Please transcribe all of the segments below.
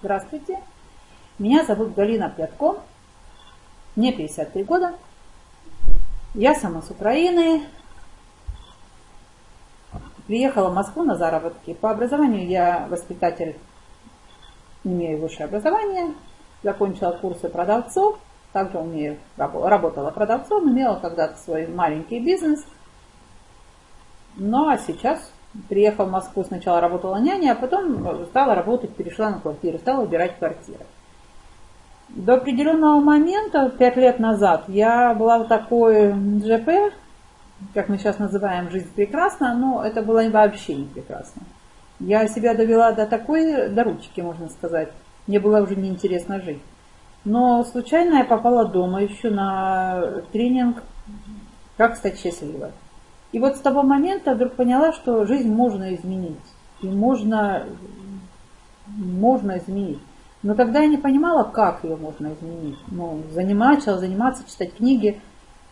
Здравствуйте. Меня зовут Галина Пятко. Мне 53 года. Я сама с Украины. Приехала в Москву на заработки. По образованию я воспитатель, имею высшее образование. Закончила курсы продавцов. Также умею, работала продавцом, имела когда-то свой маленький бизнес. Ну а сейчас приехала в Москву, сначала работала няней, а потом стала работать, перешла на квартиру, стала убирать квартиры. До определенного момента, пять лет назад, я была в такой ЖП, как мы сейчас называем «Жизнь прекрасна», но это было вообще не прекрасно. Я себя довела до такой, до ручки, можно сказать. Мне было уже неинтересно жить. Но случайно я попала дома еще на тренинг «Как стать счастливой». И вот с того момента вдруг поняла, что жизнь можно изменить. И можно, можно изменить. Но тогда я не понимала, как ее можно изменить. Ну, начала заниматься, читать книги,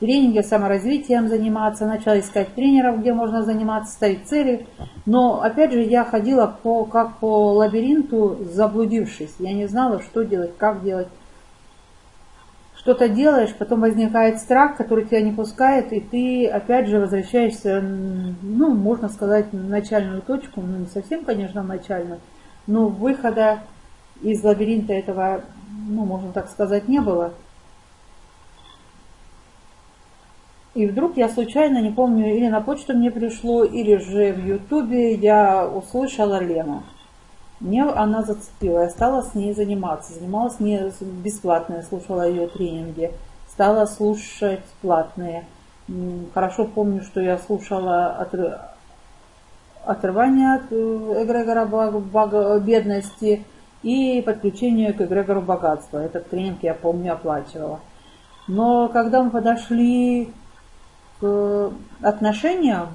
тренинги, саморазвитием заниматься, начала искать тренеров, где можно заниматься, ставить цели. Но, опять же, я ходила по, как по лабиринту, заблудившись. Я не знала, что делать, как делать что-то делаешь, потом возникает страх, который тебя не пускает, и ты опять же возвращаешься, ну, можно сказать, на начальную точку, ну, не совсем, конечно, начальную, но выхода из лабиринта этого, ну, можно так сказать, не было. И вдруг я случайно, не помню, или на почту мне пришло, или же в Ютубе я услышала Лену. Мне она зацепила, я стала с ней заниматься. Занималась с ней бесплатно, я слушала ее тренинги. Стала слушать платные. Хорошо помню, что я слушала отрыв... отрывание от э, эгрегора бедности и подключение к эгрегору богатства. Этот тренинг я помню оплачивала. Но когда мы подошли к отношениям,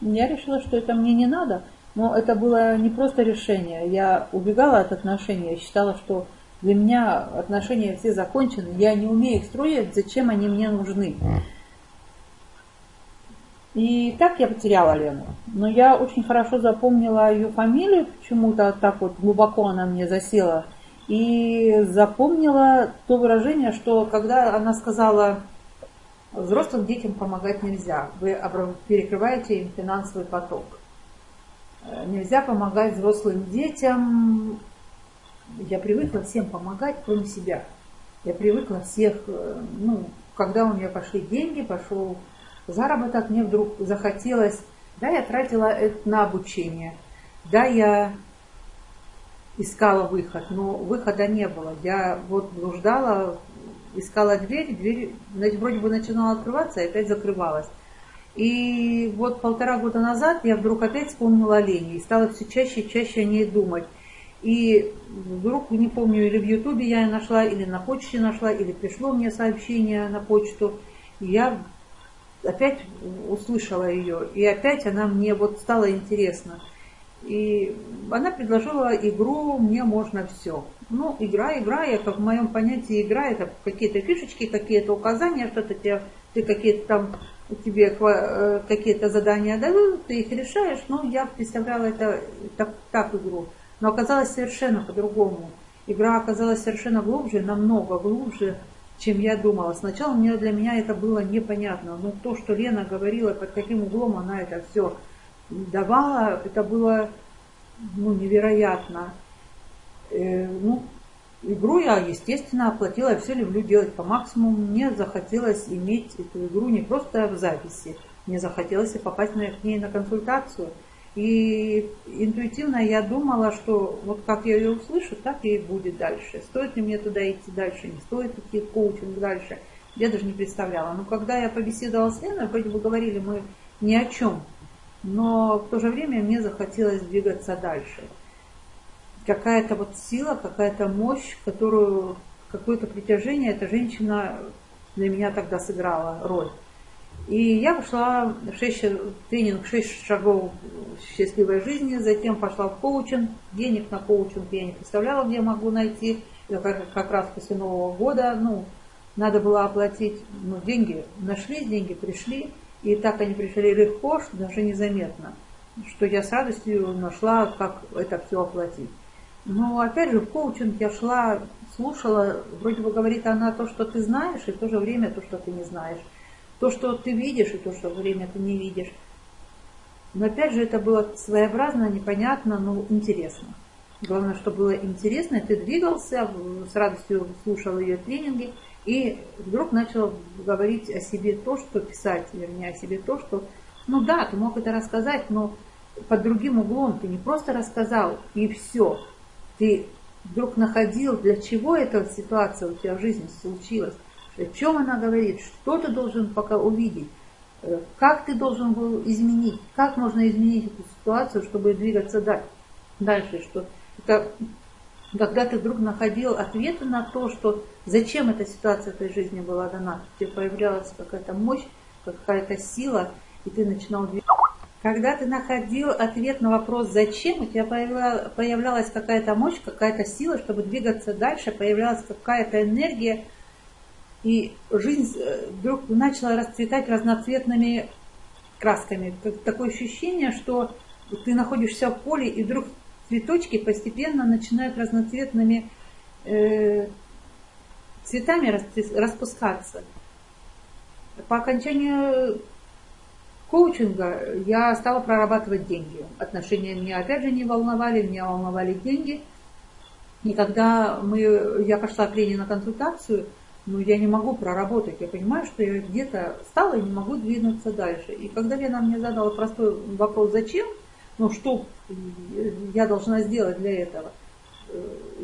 я решила, что это мне не надо – но это было не просто решение. Я убегала от отношений, я считала, что для меня отношения все закончены, я не умею их строить, зачем они мне нужны. И так я потеряла Лену. Но я очень хорошо запомнила ее фамилию, почему-то так вот глубоко она мне засела. И запомнила то выражение, что когда она сказала, взрослым детям помогать нельзя, вы перекрываете им финансовый поток. Э, нельзя помогать взрослым детям. Я привыкла всем помогать, кроме себя. Я привыкла всех, э, ну, когда у меня пошли деньги, пошел заработок, мне вдруг захотелось, да, я тратила это на обучение, да, я искала выход, но выхода не было. Я вот блуждала, искала дверь, дверь вроде бы начинала открываться, и опять закрывалась. И вот полтора года назад я вдруг опять вспомнила о Лене и стала все чаще и чаще о ней думать. И вдруг, не помню, или в Ютубе я нашла, или на почте нашла, или пришло мне сообщение на почту. И я опять услышала ее, и опять она мне вот стала интересна. И она предложила игру «Мне можно все». Ну, игра, игра, я как в моем понятии игра, это какие-то фишечки, какие-то указания, что-то тебе, ты какие-то там тебе э, какие-то задания дают, ты их решаешь, но я представляла это так, так игру. Но оказалось совершенно по-другому. Игра оказалась совершенно глубже, намного глубже, чем я думала. Сначала мне, для меня это было непонятно, но то, что Лена говорила, под каким углом она это все давала, это было ну, невероятно. Э, ну, Игру я, естественно, оплатила, я все люблю делать по максимуму. Мне захотелось иметь эту игру не просто в записи, мне захотелось и попасть к ней на консультацию. И интуитивно я думала, что вот как я ее услышу, так и будет дальше. Стоит ли мне туда идти дальше, не стоит идти коучинг дальше. Я даже не представляла. Но когда я побеседовала с Леной, вроде бы говорили мы ни о чем. Но в то же время мне захотелось двигаться дальше какая-то вот сила, какая-то мощь, которую, какое-то притяжение эта женщина для меня тогда сыграла роль. И я пошла в 6, тренинг 6 шагов счастливой жизни, затем пошла в коучинг. Денег на коучинг я не представляла, где могу найти. Это как, как раз после Нового года, ну, надо было оплатить, ну, деньги нашлись, деньги пришли, и так они пришли легко, что даже незаметно, что я с радостью нашла, как это все оплатить. Но опять же, в коучинг я шла, слушала, вроде бы говорит она то, что ты знаешь, и в то же время то, что ты не знаешь. То, что ты видишь, и то, что время ты не видишь. Но опять же, это было своеобразно, непонятно, но интересно. Главное, что было интересно, ты двигался, с радостью слушал ее тренинги, и вдруг начал говорить о себе то, что писать, вернее, о себе то, что, ну да, ты мог это рассказать, но под другим углом ты не просто рассказал, и все. Ты вдруг находил, для чего эта ситуация у тебя в жизни случилась, о чем она говорит, что ты должен пока увидеть, э, как ты должен был изменить, как можно изменить эту ситуацию, чтобы двигаться дальше, что это когда ты вдруг находил ответы на то, что зачем эта ситуация в твоей жизни была дана, тебе появлялась какая-то мощь, какая-то сила, и ты начинал двигаться. Когда ты находил ответ на вопрос «зачем?», у тебя появлялась какая-то мощь, какая-то сила, чтобы двигаться дальше, появлялась какая-то энергия, и жизнь э, вдруг начала расцветать разноцветными красками. Такое ощущение, что ты находишься в поле, и вдруг цветочки постепенно начинают разноцветными э, цветами распускаться. По окончанию коучинга я стала прорабатывать деньги. Отношения меня опять же не волновали, меня волновали деньги. И когда мы, я пошла к Лене на консультацию, ну, я не могу проработать. Я понимаю, что я где-то стала и не могу двинуться дальше. И когда Лена мне задала простой вопрос «Зач?», ну что я должна сделать для этого?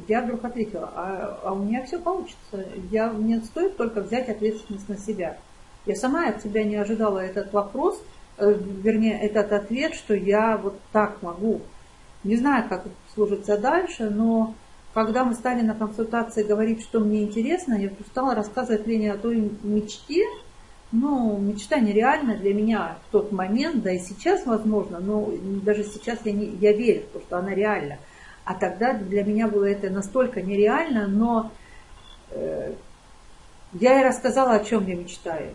Я вдруг ответила, а, а у меня все получится. Я, мне стоит только взять ответственность на себя. Я сама от себя не ожидала этот вопрос, э, вернее, этот ответ, что я вот так могу. Не знаю, как служится дальше, но когда мы стали на консультации говорить, что мне интересно, я стала рассказывать Лене о той мечте, ну, мечта нереальна для меня в тот момент, да и сейчас возможно, но даже сейчас я, не, я верю, то, что она реальна. А тогда для меня было это настолько нереально, но э, я ей рассказала, о чем я мечтаю.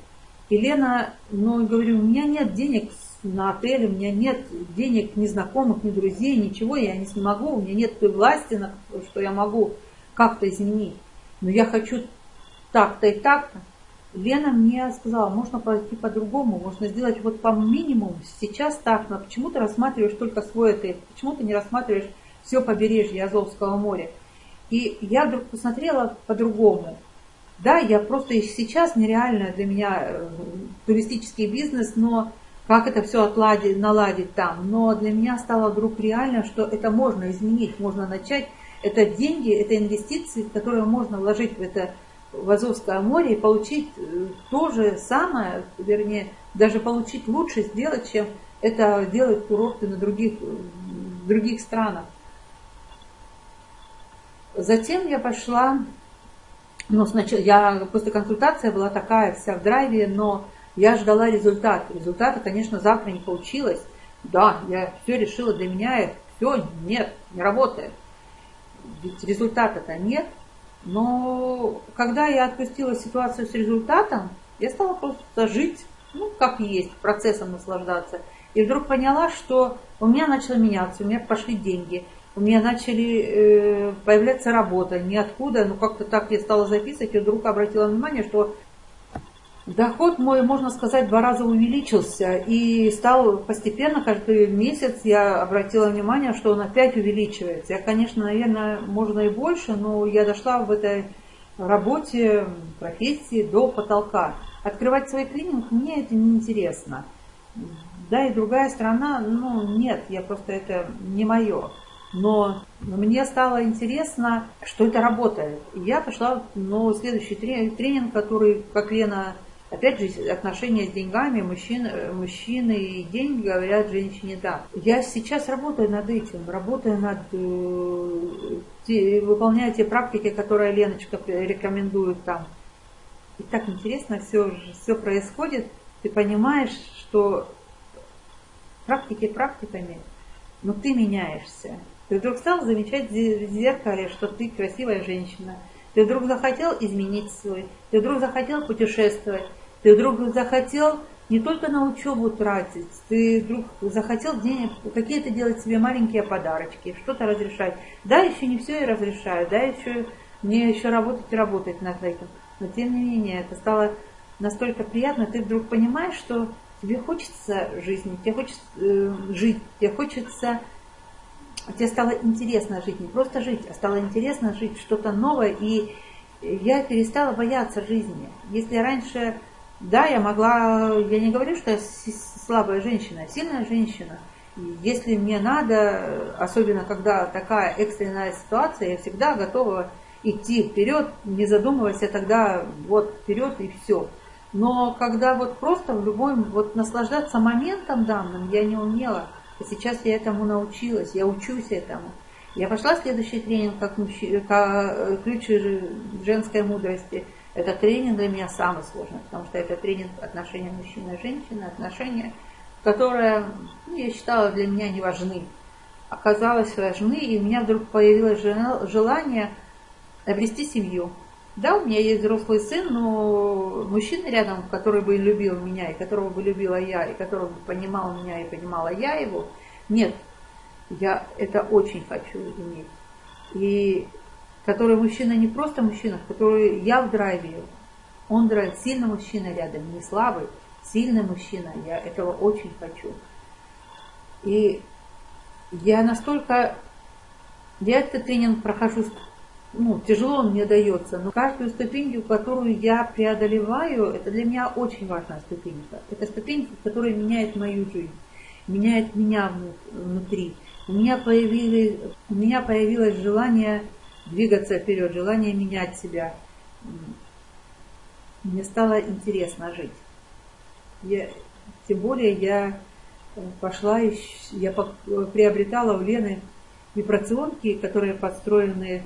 Елена, ну, говорю, у меня нет денег на отель, у меня нет денег ни знакомых, ни друзей, ничего, я не смогу, у меня нет той власти, что я могу как-то изменить. Но я хочу так-то и так-то. Лена мне сказала, можно пойти по-другому, можно сделать вот по минимуму, сейчас так, но почему ты рассматриваешь только свой отель, почему ты не рассматриваешь все побережье Азовского моря. И я вдруг посмотрела по-другому. Да, я просто сейчас нереально для меня э, туристический бизнес, но как это все отладить, наладить там. Но для меня стало вдруг реально, что это можно изменить, можно начать. Это деньги, это инвестиции, которые можно вложить в это в Азовское море и получить э, то же самое, вернее, даже получить лучше сделать, чем это делают курорты на других, в других странах. Затем я пошла, ну, сначала, я после консультации была такая вся в драйве, но я ждала результат. Результата, конечно, завтра не получилось. Да, я все решила для меня, и все, нет, не работает. Ведь результата-то нет. Но когда я отпустила ситуацию с результатом, я стала просто жить, ну, как есть, процессом наслаждаться. И вдруг поняла, что у меня начало меняться, у меня пошли деньги, у меня начали э, появляться работа, ниоткуда, ну как-то так я стала записывать, и вдруг обратила внимание, что Доход мой, можно сказать, два раза увеличился и стал постепенно, каждый месяц я обратила внимание, что он опять увеличивается. Я, конечно, наверное, можно и больше, но я дошла в этой работе, профессии до потолка. Открывать свой клиник мне это не интересно. Да, и другая сторона, ну нет, я просто это не мое. Но мне стало интересно, что это работает. И я пошла на следующий тренинг, который, как Лена Опять же, отношения с деньгами, мужчин, мужчины и деньги говорят женщине да. Я сейчас работаю над этим, работаю над, э, те, выполняю те практики, которые Леночка рекомендует там. И так интересно все, все происходит. Ты понимаешь, что практики практиками, но ты меняешься. Ты вдруг стал замечать в зеркале, что ты красивая женщина. Ты вдруг захотел изменить свой, ты вдруг захотел путешествовать, ты вдруг захотел не только на учебу тратить, ты вдруг захотел денег, какие-то делать себе маленькие подарочки, что-то разрешать. Да, еще не все я разрешаю, да, еще мне еще работать и работать над этим. Но тем не менее, это стало настолько приятно, ты вдруг понимаешь, что тебе хочется жизни, тебе хочется э, жить, тебе хочется, тебе стало интересно жить, не просто жить, а стало интересно жить что-то новое, и я перестала бояться жизни. Если раньше да, я могла, я не говорю, что я слабая женщина, а сильная женщина. Если мне надо, особенно когда такая экстренная ситуация, я всегда готова идти вперед, не задумываясь, я тогда вот вперед и все. Но когда вот просто в любой, вот наслаждаться моментом данным я не умела. А сейчас я этому научилась, я учусь этому. Я пошла в следующий тренинг как, мужчина, как э, ключ женской мудрости – этот тренинг для меня самый сложный, потому что это тренинг отношения мужчины и женщины, отношения, которые, ну, я считала, для меня не важны. Оказалось важны, и у меня вдруг появилось желание обрести семью. Да, у меня есть взрослый сын, но мужчина рядом, который бы любил меня, и которого бы любила я, и которого бы понимал меня, и понимала я его, нет. Я это очень хочу иметь. И который мужчина не просто мужчина, который я в драйве, он драйв, сильный мужчина рядом, не слабый, сильный мужчина, я этого очень хочу. И я настолько, я этот тренинг прохожу, ну, тяжело он мне дается, но каждую ступеньку, которую я преодолеваю, это для меня очень важная ступенька. Это ступенька, которая меняет мою жизнь, меняет меня внутри. У меня появилось, у меня появилось желание двигаться вперед, желание менять себя. Мне стало интересно жить. Я, тем более я э, пошла, я приобретала у Лены вибрационки, которые подстроены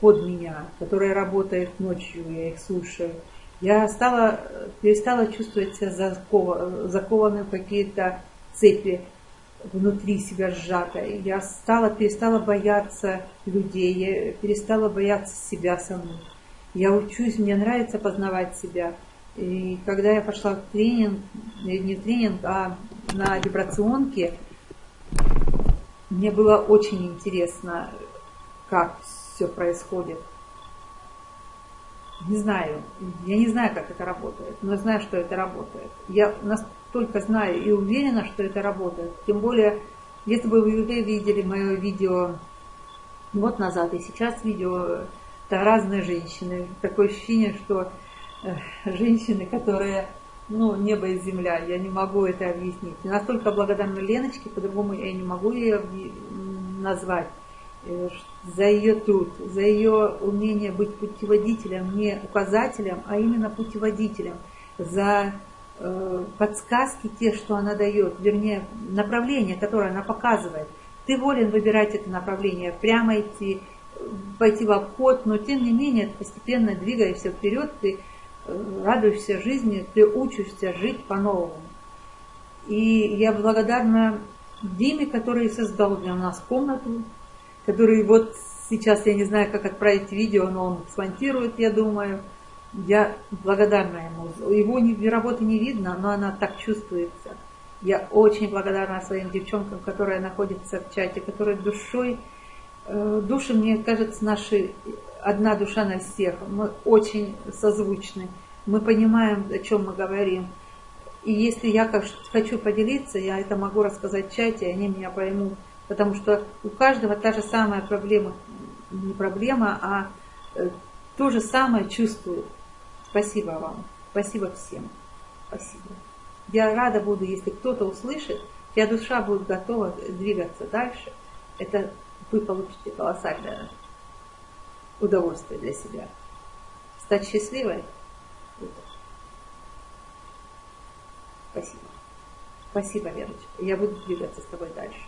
под меня, которые работают ночью, я их слушаю. Я стала, перестала чувствовать себя закованной в какие-то цепи внутри себя сжатой. Я стала, перестала бояться людей, я перестала бояться себя саму. Я учусь, мне нравится познавать себя. И когда я пошла в тренинг, не в тренинг, а на вибрационке, мне было очень интересно, как все происходит. Не знаю, я не знаю, как это работает, но знаю, что это работает. Я настолько знаю и уверена, что это работает. Тем более, если бы вы видели мое видео год назад и сейчас видео, это разные женщины. Такое ощущение, что э, женщины, которые, ну, небо и земля, я не могу это объяснить. И настолько благодарна Леночке, по-другому я не могу ее назвать за ее труд, за ее умение быть путеводителем, не указателем, а именно путеводителем, за Э, подсказки те, что она дает, вернее, направление, которое она показывает. Ты волен выбирать это направление, прямо идти, пойти в обход, но тем не менее, постепенно двигаешься вперед, ты э, радуешься жизни, ты учишься жить по-новому. И я благодарна Диме, который создал для нас комнату, который вот сейчас, я не знаю, как отправить видео, но он смонтирует, я думаю – я благодарна ему. Его работы не видно, но она так чувствуется. Я очень благодарна своим девчонкам, которые находятся в чате, которые душой, э, души, мне кажется, наши, одна душа на всех. Мы очень созвучны. Мы понимаем, о чем мы говорим. И если я хочу поделиться, я это могу рассказать в чате, они меня поймут. Потому что у каждого та же самая проблема, не проблема, а э, то же самое чувствует. Спасибо вам. Спасибо всем. Спасибо. Я рада буду, если кто-то услышит, чья душа будет готова двигаться дальше. Это вы получите колоссальное удовольствие для себя. Стать счастливой. Спасибо. Спасибо, Верочка. Я буду двигаться с тобой дальше.